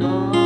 Oh.